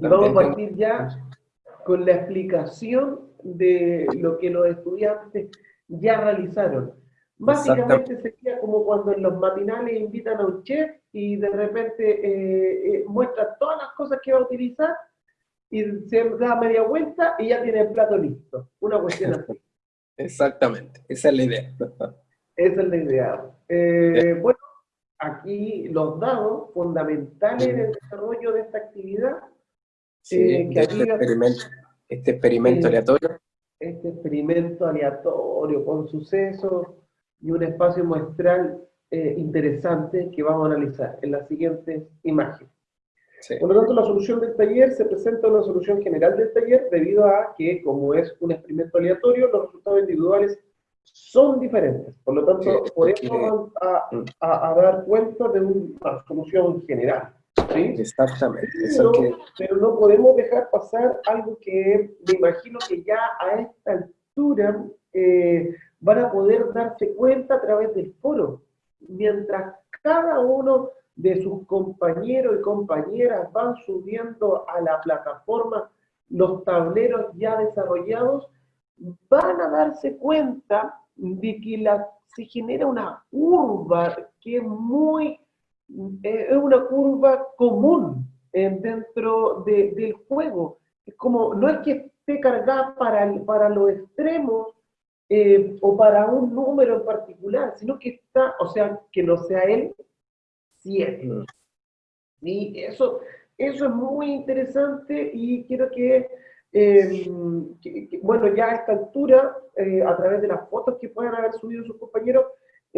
Y vamos a partir ya con la explicación de lo que los estudiantes ya realizaron. Básicamente sería como cuando en los matinales invitan a un chef y de repente eh, eh, muestra todas las cosas que va a utilizar y se da media vuelta y ya tiene el plato listo. Una cuestión así. Exactamente, esa es la idea. esa es la idea. Eh, bueno, aquí los dados fundamentales en el desarrollo de esta actividad. Que este, experimento, este experimento aleatorio. Este experimento aleatorio con sucesos y un espacio muestral eh, interesante que vamos a analizar en la siguiente imagen. Por lo tanto, la solución del taller se presenta una solución general del taller debido a que, como es un experimento aleatorio, los resultados individuales son diferentes. Por lo tanto, por eso vamos mm. a, dar cuenta de una solución general. ¿Sí? Exactamente. Pero, no podemos dejar pasar algo que me imagino que ya a esta altura eh, van a poder darse cuenta a través del foro. Mientras cada uno de sus compañeros y compañeras van subiendo a la plataforma los tableros ya desarrollados, van a darse cuenta de que la, se genera una curva que es muy, es una curva común eh, dentro del juego. Como, no es que esté cargada para, para los extremos eh, o para un número en particular, sino que está, o sea, que no sea él 7. Mm. Y eso, eso es muy interesante y quiero que, em, bueno, ya a esta altura, eh, a través de las fotos que puedan haber subido sus compañeros,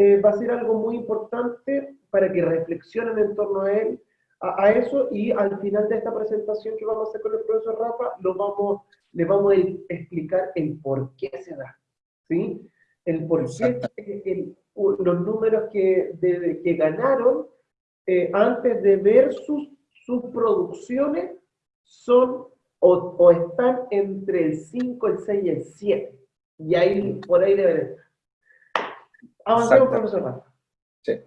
eh, va a ser algo muy importante para que reflexionen en torno a él, a, eso, y al final de esta presentación que vamos a hacer con el profesor Rafa, lo vamos, le vamos a explicar el por qué se da. ¿sí? El por qué los números que, que ganaron eh, antes de ver sus, sus producciones son o, están entre el 5, el 6 y el 7. Y ahí, por ahí deben estar. Avancemos, profesor Sí.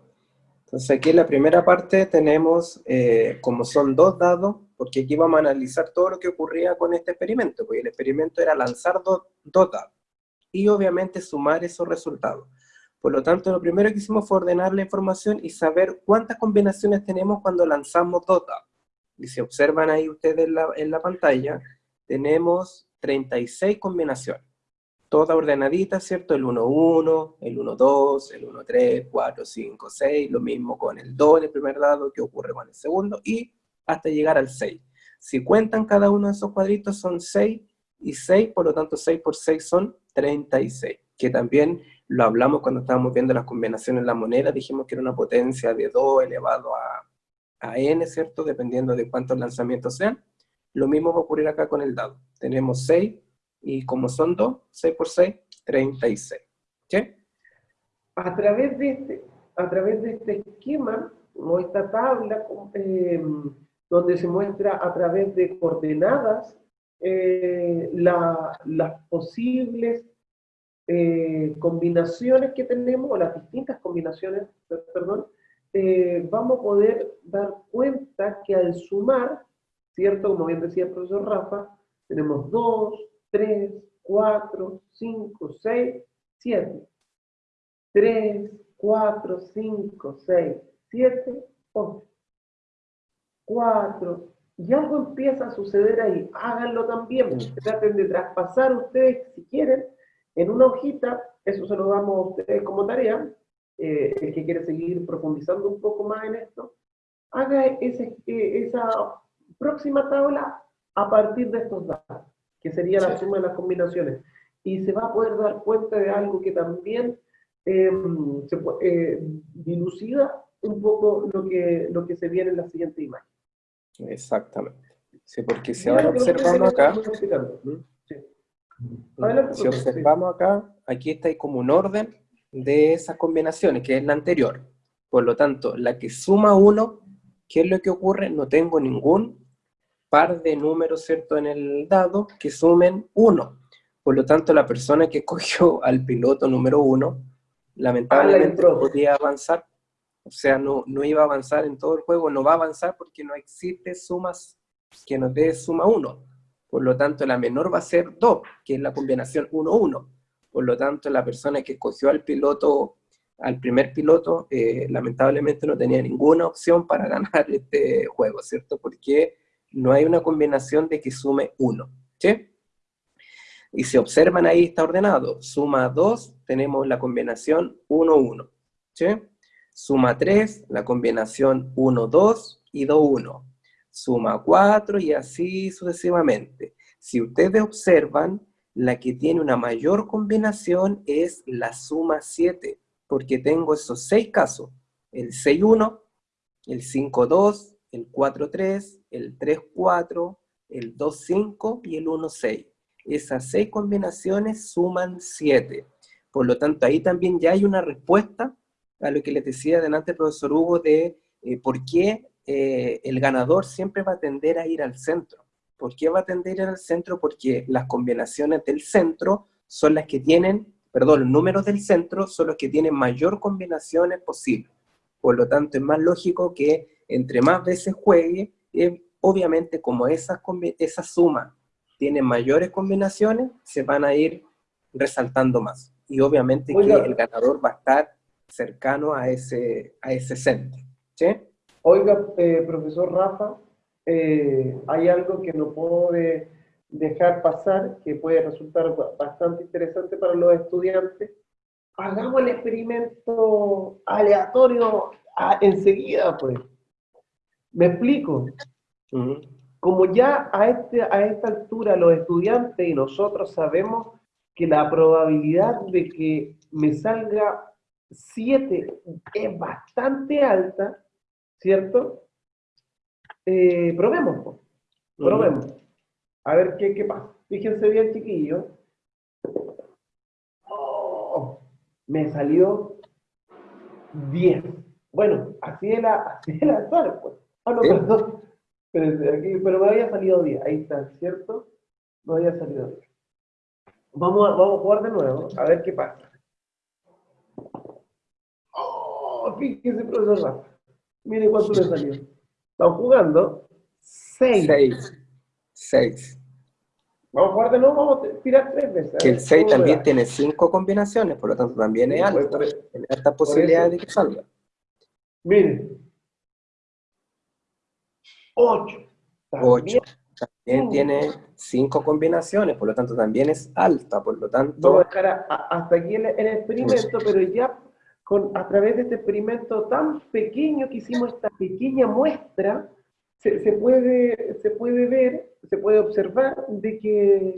Entonces aquí en la primera parte tenemos, eh, como son dos dados, porque aquí vamos a analizar todo lo que ocurría con este experimento, porque el experimento era lanzar dos dados y obviamente sumar esos resultados. Por lo tanto, lo primero que hicimos fue ordenar la información y saber cuántas combinaciones tenemos cuando lanzamos dos dados. Y si observan ahí ustedes en la, en la pantalla, tenemos 36 combinaciones. Todas ordenaditas, ¿cierto? El 1, 1, el 1, 2, el 1, 3, 4, 5, 6, lo mismo con el 2 en el primer dado que ocurre con el segundo, y hasta llegar al 6. Si cuentan cada uno de esos cuadritos son 6 y 6, por lo tanto 6 por 6 son 36, que también lo hablamos cuando estábamos viendo las combinaciones en la moneda, dijimos que era una potencia de 2 elevado a, a n, ¿cierto? Dependiendo de cuántos lanzamientos sean. Lo mismo va a ocurrir acá con el dado. Tenemos 6, y como son 2, 6 por 6, 36. ¿Sí? A través de este, a través de este esquema, o esta tabla, eh, donde se muestra a través de coordenadas eh, las posibles eh, combinaciones que tenemos, o las distintas combinaciones, perdón, vamos a poder dar cuenta que al sumar, ¿cierto? Como bien decía el profesor Rafa, tenemos 2, 3, 4, 5, 6, 7. 3, 4, 5, 6, 7, 8. 4. Y algo empieza a suceder ahí. Háganlo también. Traten de traspasar ustedes, si quieren, en una hojita, eso se lo damos a ustedes como tarea, eh, el que quiere seguir profundizando un poco más en esto, haga ese, eh, esa próxima tabla a partir de estos datos, que sería la suma de las combinaciones. Y se va a poder dar cuenta de algo que también em, se, eh, dilucida un poco lo que, lo que se viene en la siguiente imagen. Exactamente. Sí, porque si ahora observamos acá... Si observamos acá, aquí está ahí como un orden de esas combinaciones, que es la anterior. Por lo tanto, la que suma 1, ¿qué es lo que ocurre? No tengo ningún par de números, ¿cierto?, en el dado que sumen 1. Por lo tanto, la persona que escogió al piloto número 1, lamentablemente no podía avanzar. O sea, no, no iba a avanzar en todo el juego, no va a avanzar porque no existe sumas que nos dé suma 1. Por lo tanto, la menor va a ser 2, que es la combinación 1-1. Por lo tanto, la persona que escogió al piloto, al primer piloto, eh, lamentablemente no tenía ninguna opción para ganar este juego, ¿cierto? Porque no hay una combinación de que sume 1, ¿sí? Y si observan ahí está ordenado, suma 2, tenemos la combinación 1-1, ¿sí? Suma 3, la combinación 1-2 y 2-1. Suma 4 y así sucesivamente. Si ustedes observan, la que tiene una mayor combinación es la suma 7, porque tengo esos 6 casos, el 6-1, el 5-2, el 4-3, el 3-4, el 2-5 y el 1-6 esas seis combinaciones suman siete. Por lo tanto, ahí también ya hay una respuesta a lo que les decía delante el profesor Hugo de eh, por qué eh, el ganador siempre va a tender a ir al centro. ¿Por qué va a tender a ir al centro? Porque las combinaciones del centro son las que tienen, perdón, los números del centro son los que tienen mayor combinaciones posible. Por lo tanto, es más lógico que entre más veces juegue, eh, obviamente como esa, esa suma tienen mayores combinaciones, se van a ir resaltando más. Y obviamente que el ganador va a estar cercano a ese, a ese centro. ¿sí? Oiga, eh, profesor Rafa, eh, hay algo que no puedo dejar pasar, que puede resultar bastante interesante para los estudiantes. Hagamos el experimento aleatorio enseguida, pues. ¿Me explico? como ya a, este, a esta altura los estudiantes y nosotros sabemos que la probabilidad de que me salga 7 es bastante alta, ¿cierto? Eh, probemos, probemos. A ver qué, qué pasa. Fíjense bien, chiquillos. Oh, me salió 10. Bueno, así es la, así es la pues. Ah, no, perdón. Pero, aquí, pero me había salido 10, ahí está, ¿cierto? Me había salido 10. Vamos a, vamos a jugar de nuevo, a ver qué pasa. ¡Oh! Fíjese, profesor Rafa. Mire cuánto le salió. Estamos jugando 6. 6. 6. Vamos a jugar de nuevo, vamos a tirar 3 veces. Que el 6 también tiene 5 combinaciones, por lo tanto también es alto. Tiene alta posibilidad de que salga. Mire, 8. 8. También tiene 5 combinaciones, por lo tanto también es alta, por lo tanto... Hasta aquí el, el experimento, pero ya con, a través de este experimento tan pequeño que hicimos, esta pequeña muestra, se, se, puede, se puede ver, se puede observar de que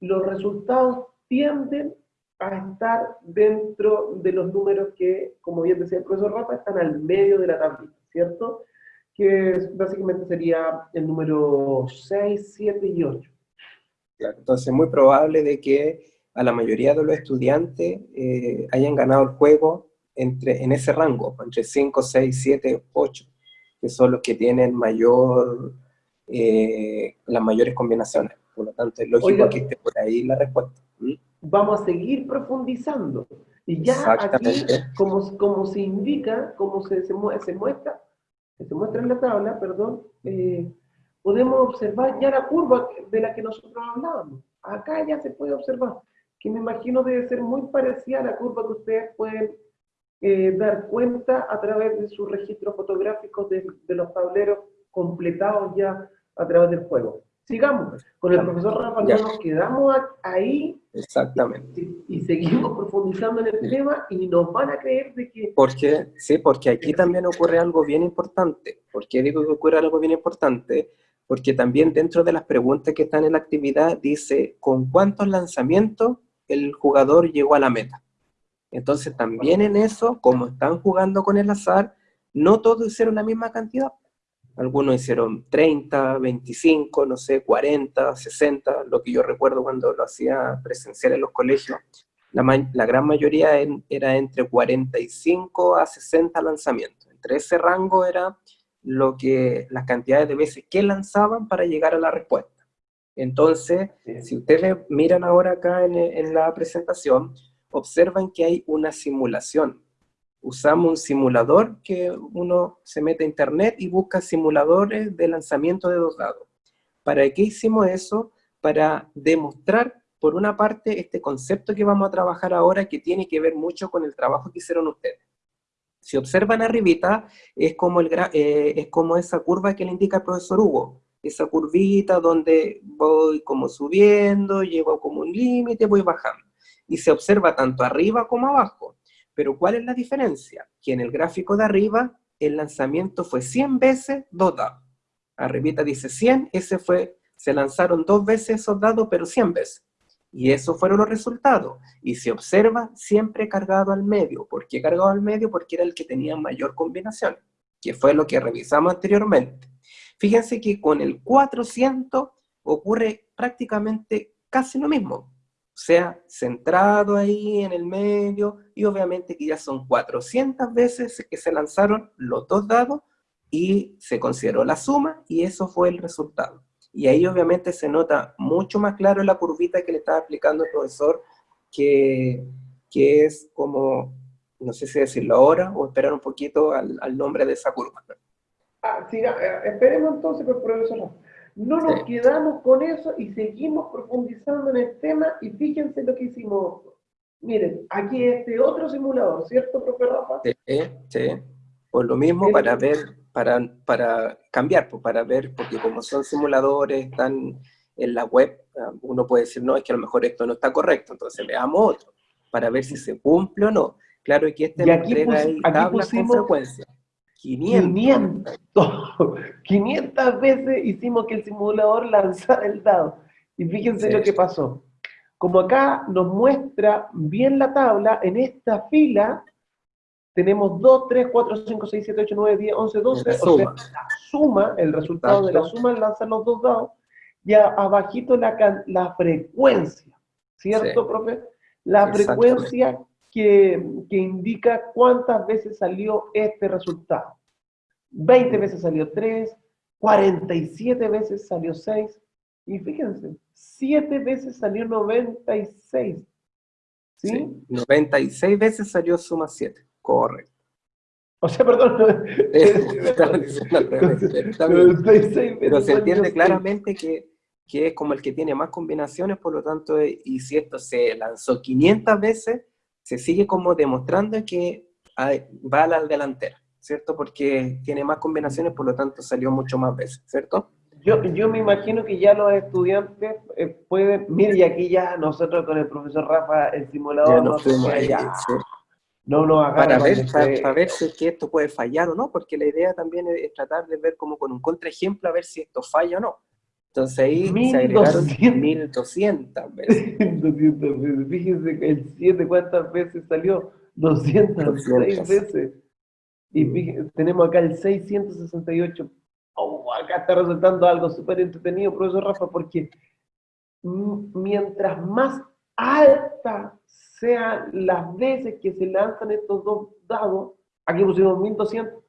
los resultados tienden a estar dentro de los números que, como bien decía el profesor Rafa, están al medio de la tablita, ¿cierto? Que básicamente sería el número 6, 7 y 8. Claro, entonces es muy probable de que a la mayoría de los estudiantes eh, hayan ganado el juego entre, en ese rango, entre 5, 6, 7, 8, que son los que tienen mayor, eh, las mayores combinaciones. Por lo tanto, es lógico que esté por ahí la respuesta. ¿Mm? Vamos a seguir profundizando. Y ya aquí, como, como se indica, como se, se, se muestra, que se muestra en la tabla, perdón, eh, podemos observar ya la curva de la que nosotros hablábamos. Acá ya se puede observar, que me imagino debe ser muy parecida a la curva que ustedes pueden eh, dar cuenta a través de sus registros fotográficos de, de los tableros completados ya a través del juego. Sigamos. Con el profesor Rafa nos quedamos ahí. Exactamente. Y, seguimos profundizando en el tema y nos van a creer de que... Porque, sí, porque aquí también ocurre algo bien importante. ¿Por qué digo que ocurre algo bien importante? Porque también dentro de las preguntas que están en la actividad dice con cuántos lanzamientos el jugador llegó a la meta. Entonces también en eso, como están jugando con el azar, no todos hicieron la misma cantidad algunos hicieron 30, 25, no sé, 40, 60, lo que yo recuerdo cuando lo hacía presencial en los colegios. La, la gran mayoría era entre 45 a 60 lanzamientos. Entre ese rango era lo que, las cantidades de veces que lanzaban para llegar a la respuesta. Entonces, si ustedes miran ahora acá en, en la presentación, observan que hay una simulación usamos un simulador que uno se mete a internet y busca simuladores de lanzamiento de dos dados. ¿Para qué hicimos eso? Para demostrar, por una parte, este concepto que vamos a trabajar ahora, que tiene que ver mucho con el trabajo que hicieron ustedes. Si observan arribita, es como, el, eh, es como esa curva que le indica el profesor Hugo, esa curvita donde voy como subiendo, llego como un límite, voy bajando. Y se observa tanto arriba como abajo. Pero ¿cuál es la diferencia? Que en el gráfico de arriba, el lanzamiento fue 100 veces dos dados. Arribita dice 100, ese fue, se lanzaron dos veces esos dados, pero 100 veces. Y esos fueron los resultados. Y se observa siempre cargado al medio. ¿Por qué cargado al medio? Porque era el que tenía mayor combinación, que fue lo que revisamos anteriormente. Fíjense que con el 400 ocurre prácticamente casi lo mismo. Sea, centrado ahí en el medio, y obviamente que ya son 400 veces que se lanzaron los dos dados, y se consideró la suma, y eso fue el resultado. Y ahí obviamente se nota mucho más claro la curvita que le estaba explicando el profesor, que, que es como, no sé si decirlo ahora, o esperar un poquito al, al nombre de esa curva. Ah, eh, esperemos entonces, pues, profesor. No nos quedamos con eso y seguimos profundizando en el tema y fíjense lo que hicimos. Miren, aquí este otro simulador, ¿cierto, profesor Rafa? Sí, sí. Por lo mismo, para ver, para, para cambiar, pues, para ver, porque como son simuladores, están en la web, ah, uno puede decir, no, es que a lo mejor esto no está correcto, entonces veamos otro, para ver si se cumple o no. Claro que este y aquí, entrega aquí pusimos, frecuencia. 500. 500 veces hicimos que el simulador lanzara el dado. Y fíjense lo que pasó. Como acá nos muestra bien la tabla, en esta fila tenemos 2, 3, 4, 5, 6, 7, 8, 9, 10, 11, 12. La suma. O sea, la suma, el resultado de la suma lanzar los dos dados. Y abajito la, la frecuencia. ¿Cierto, profe? La frecuencia que, que, indica cuántas veces salió este resultado. 20 veces salió 3, 47 veces salió 6, y fíjense, 7 veces salió 96. ¿Sí? sí 96 veces salió suma 7, correcto. O sea, perdón. pero se entiende claramente que, que, es como el que tiene más combinaciones, por lo tanto, y si esto se lanzó 500 veces, se sigue como demostrando que va a la delantera. ¿cierto? Porque tiene más combinaciones, por lo tanto salió mucho más veces, ¿cierto? Yo, yo me imagino que ya los estudiantes eh, pueden, mire, y aquí ya nosotros con el profesor Rafa, el simulador, no, ya, no nos para ver, para, ver si es que esto puede fallar o no, porque la idea también es, tratar de ver como con un contraejemplo a ver si esto falla o no. Entonces ahí se agregaron 1200 veces. 1200 veces. Fíjense que el 7 cuántas veces salió. 206 veces. Y mm. tenemos acá el 668. Oh, acá está resultando algo súper entretenido, profesor Rafa, porque mientras más alta sean las veces que se lanzan estos dos dados, aquí pusimos 1200,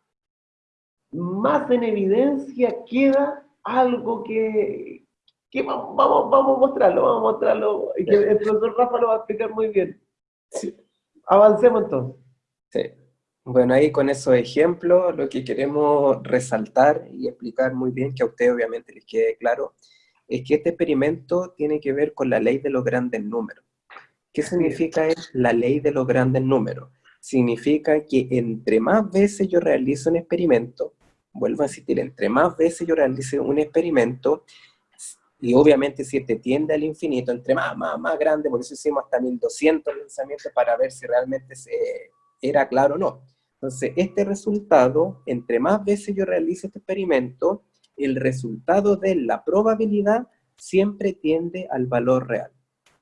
más en evidencia queda algo que, que vamos, vamos, a mostrarlo, vamos a mostrarlo, y que el profesor Rafa lo va a explicar muy bien. Avancemos entonces. Sí. Bueno, ahí con esos ejemplos lo que queremos resaltar y explicar muy bien, que a ustedes obviamente les quede claro, es que este experimento tiene que ver con la ley de los grandes números. ¿Qué significa la ley de los grandes números? Significa que entre más veces yo realizo un experimento, vuelvo a insistir, entre más veces yo realice un experimento, y obviamente si este tiende al infinito, entre más, más, más grande, por eso hicimos hasta 1200 lanzamientos para ver si realmente era claro o no entonces, este resultado, entre más veces yo realice este experimento, el resultado de la probabilidad siempre tiende al valor real.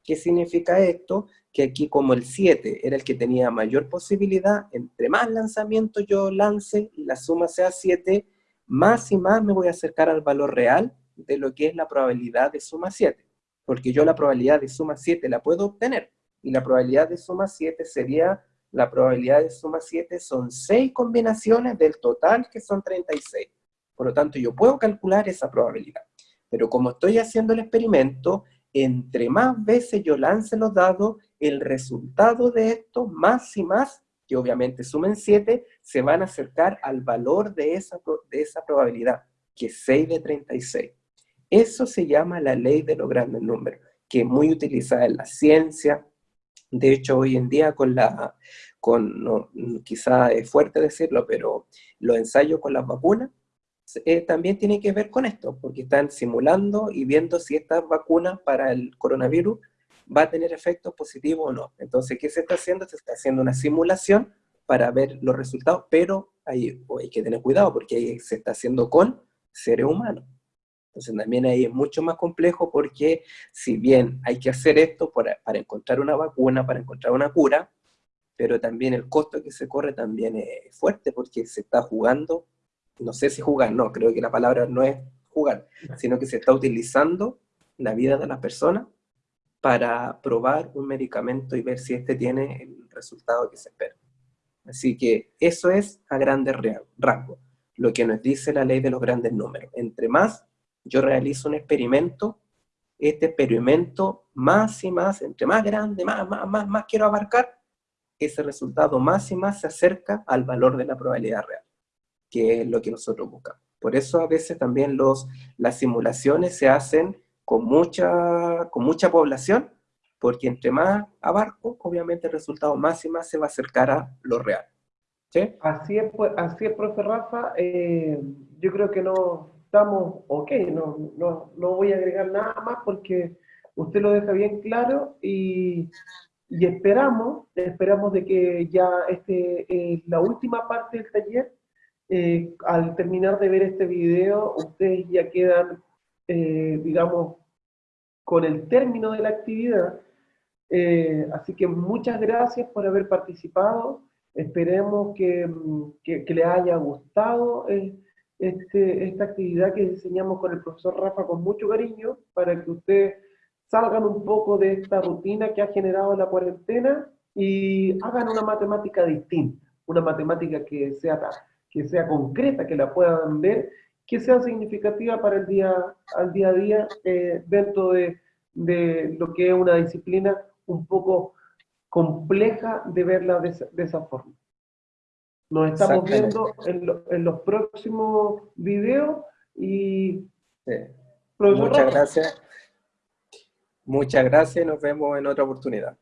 ¿Qué significa esto? Que aquí como el 7 era el que tenía mayor posibilidad, entre más lanzamientos yo lance y la suma sea 7, más y más me voy a acercar al valor real de lo que es la probabilidad de suma 7. Porque yo la probabilidad de suma 7 la puedo obtener, y la probabilidad de suma 7 sería la probabilidad de suma 7 son 6 combinaciones del total, que son 36. Por lo tanto, yo puedo calcular esa probabilidad. Pero como estoy haciendo el experimento, entre más veces yo lance los dados, el resultado de esto, más y más, que obviamente sumen 7, se van a acercar al valor de esa, de esa probabilidad, que es 6 de 36. Eso se llama la ley de los grandes números, que es muy utilizada en la ciencia. De hecho, hoy en día con la, con, no, quizá es fuerte decirlo, pero los ensayos con las vacunas eh, también tienen que ver con esto, porque están simulando y viendo si esta vacuna para el coronavirus va a tener efectos positivos o no. Entonces, ¿qué se está haciendo? Se está haciendo una simulación para ver los resultados, pero hay, hay que tener cuidado porque ahí se está haciendo con seres humanos. Entonces también ahí es mucho más complejo porque si bien hay que hacer esto para, para encontrar una vacuna, para encontrar una cura, pero también el costo que se corre también es fuerte porque se está jugando, no sé si jugar, no, creo que la palabra no es jugar, sino que se está utilizando la vida de las personas para probar un medicamento y ver si este tiene el resultado que se espera. Así que eso es a grandes rasgos, lo que nos dice la ley de los grandes números. Entre más yo realizo un experimento, este experimento más y más, entre más grande, más, más, más, más quiero abarcar, ese resultado más y más se acerca al valor de la probabilidad real, que es lo que nosotros buscamos. Por eso a veces también los, las simulaciones se hacen con mucha, con mucha población, porque entre más abarco, obviamente el resultado más y más se va a acercar a lo real. ¿Sí? Así es, pues, así es profe Rafa. Eh, yo creo que no estamos ok, no, no, no voy a agregar nada más porque usted lo deja bien claro y y esperamos, esperamos de que ya este, eh, la última parte del taller, eh, al terminar de ver este video, ustedes ya quedan, eh, digamos, con el término de la actividad. así que muchas gracias por haber participado. Esperemos que, que, que les haya gustado este, esta actividad que diseñamos con el profesor Rafa con mucho cariño, para que ustedes salgan un poco de esta rutina que ha generado la cuarentena y hagan una matemática distinta, una matemática que sea, que sea concreta, que la puedan ver, que sea significativa para el día, al día a día eh, dentro de, de, lo que es una disciplina un poco compleja de verla de, esa forma. Nos estamos viendo en, en, los próximos videos y... Muchas gracias. Muchas gracias y nos vemos en otra oportunidad.